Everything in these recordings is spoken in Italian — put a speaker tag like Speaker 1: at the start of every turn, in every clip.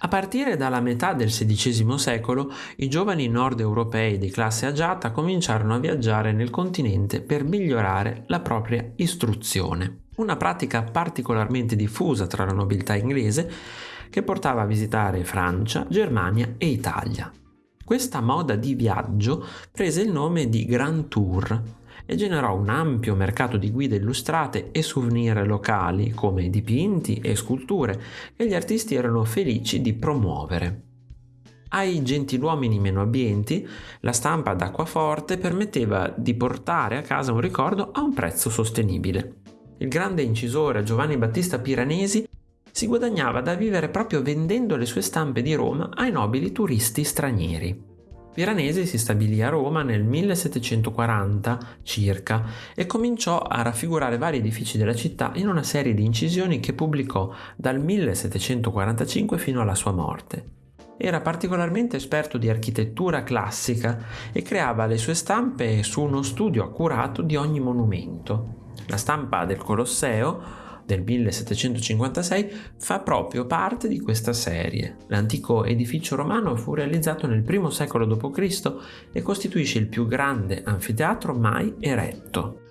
Speaker 1: A partire dalla metà del XVI secolo, i giovani nord europei di classe agiata cominciarono a viaggiare nel continente per migliorare la propria istruzione, una pratica particolarmente diffusa tra la nobiltà inglese che portava a visitare Francia, Germania e Italia. Questa moda di viaggio prese il nome di Grand Tour e generò un ampio mercato di guide illustrate e souvenir locali come dipinti e sculture che gli artisti erano felici di promuovere. Ai gentiluomini meno abbienti, la stampa ad acquaforte permetteva di portare a casa un ricordo a un prezzo sostenibile. Il grande incisore Giovanni Battista Piranesi si guadagnava da vivere proprio vendendo le sue stampe di Roma ai nobili turisti stranieri. Piranesi si stabilì a Roma nel 1740 circa e cominciò a raffigurare vari edifici della città in una serie di incisioni che pubblicò dal 1745 fino alla sua morte. Era particolarmente esperto di architettura classica e creava le sue stampe su uno studio accurato di ogni monumento. La stampa del Colosseo del 1756 fa proprio parte di questa serie. L'antico edificio romano fu realizzato nel I secolo d.C. e costituisce il più grande anfiteatro mai eretto.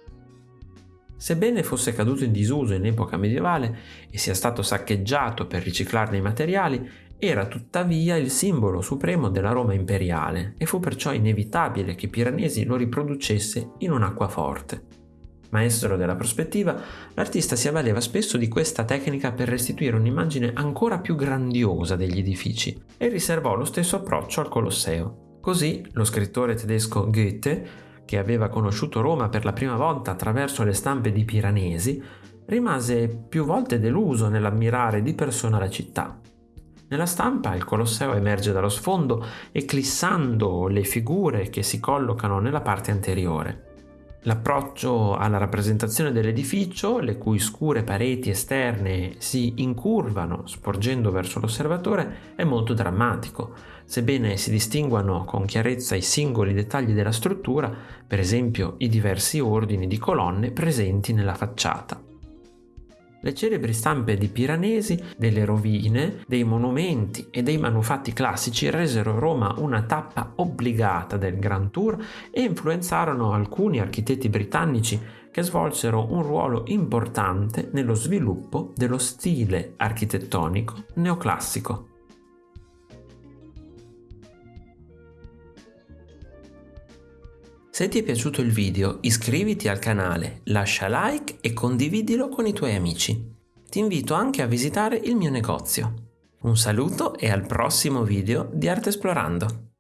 Speaker 1: Sebbene fosse caduto in disuso in epoca medievale e sia stato saccheggiato per riciclarne i materiali, era tuttavia il simbolo supremo della Roma imperiale e fu perciò inevitabile che Piranesi lo riproducesse in un'acqua forte. Maestro della prospettiva, l'artista si avvaleva spesso di questa tecnica per restituire un'immagine ancora più grandiosa degli edifici e riservò lo stesso approccio al Colosseo. Così lo scrittore tedesco Goethe, che aveva conosciuto Roma per la prima volta attraverso le stampe di Piranesi, rimase più volte deluso nell'ammirare di persona la città. Nella stampa il Colosseo emerge dallo sfondo eclissando le figure che si collocano nella parte anteriore. L'approccio alla rappresentazione dell'edificio, le cui scure pareti esterne si incurvano sporgendo verso l'osservatore, è molto drammatico. Sebbene si distinguano con chiarezza i singoli dettagli della struttura, per esempio i diversi ordini di colonne presenti nella facciata. Le celebri stampe di Piranesi, delle rovine, dei monumenti e dei manufatti classici resero Roma una tappa obbligata del Grand Tour e influenzarono alcuni architetti britannici che svolsero un ruolo importante nello sviluppo dello stile architettonico neoclassico. Se ti è piaciuto il video iscriviti al canale, lascia like e condividilo con i tuoi amici. Ti invito anche a visitare il mio negozio. Un saluto e al prossimo video di Arte Esplorando!